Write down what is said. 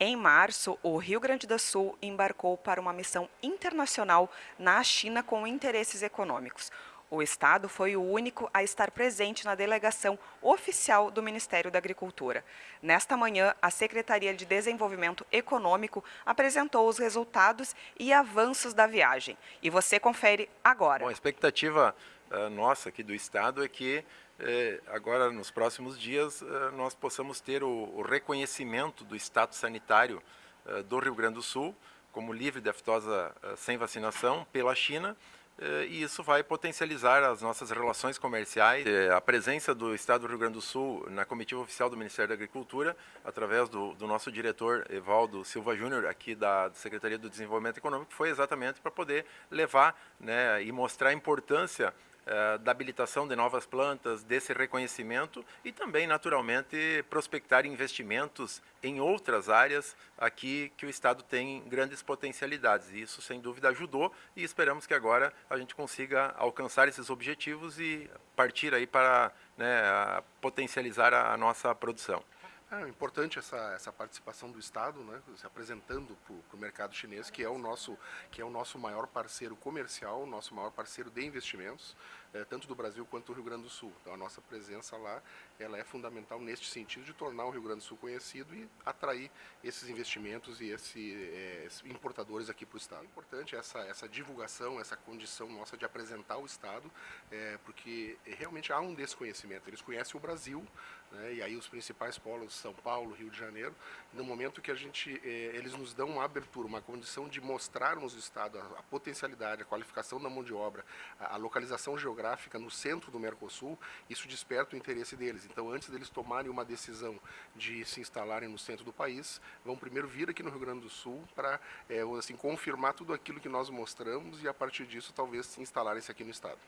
Em março, o Rio Grande do Sul embarcou para uma missão internacional na China com interesses econômicos. O Estado foi o único a estar presente na delegação oficial do Ministério da Agricultura. Nesta manhã, a Secretaria de Desenvolvimento Econômico apresentou os resultados e avanços da viagem. E você confere agora. Bom, a expectativa uh, nossa aqui do Estado é que eh, agora nos próximos dias uh, nós possamos ter o, o, reconhecimento do status sanitário uh, do Rio Grande do Sul como livre de aftosa sem vacinação pela China e isso vai potencializar as nossas relações comerciais. Eh, a presença do Estado do Rio Grande do Sul na comitiva oficial do Ministério da Agricultura, através do, do nosso diretor Evaldo Silva Júnior, aqui da Secretaria do Desenvolvimento Econômico, foi exatamente para poder levar né, e mostrar a importância eh, da habilitação de novas plantas, desse reconhecimento e também, naturalmente, prospectar investimentos em outras áreas aqui que o Estado tem grandes potencialidades. E isso, sem dúvida, ajudou e esperamos que agora a gente consiga alcançar esses objetivos e partir aí para né, potencializar a nossa produção. É importante essa, essa participação do Estado, né, se apresentando para o mercado chinês, que é, o nosso, que é o nosso maior parceiro comercial, o nosso maior parceiro de investimentos, é, tanto do Brasil quanto do Rio Grande do Sul. Então a nossa presença lá ela é fundamental neste sentido de tornar o Rio Grande do Sul conhecido e atrair esses investimentos e esse, é, importadores aqui para o Estado. É importante essa, essa divulgação, essa condição nossa de apresentar o Estado, é, porque realmente há um desconhecimento. Eles conhecem o Brasil, né, e aí os principais polos são Paulo, Rio de Janeiro, no momento que a gente, eh, eles nos dão uma abertura, uma condição de mostrarmos o Estado, a, potencialidade, a qualificação da mão de obra, a, localização geográfica no centro do Mercosul, isso desperta o interesse deles. Então, antes deles tomarem uma decisão de se instalarem no centro do país, vão primeiro vir aqui no Rio Grande do Sul para, eh, assim, confirmar tudo aquilo que nós mostramos e, a partir disso, talvez se instalarem-se aqui no Estado.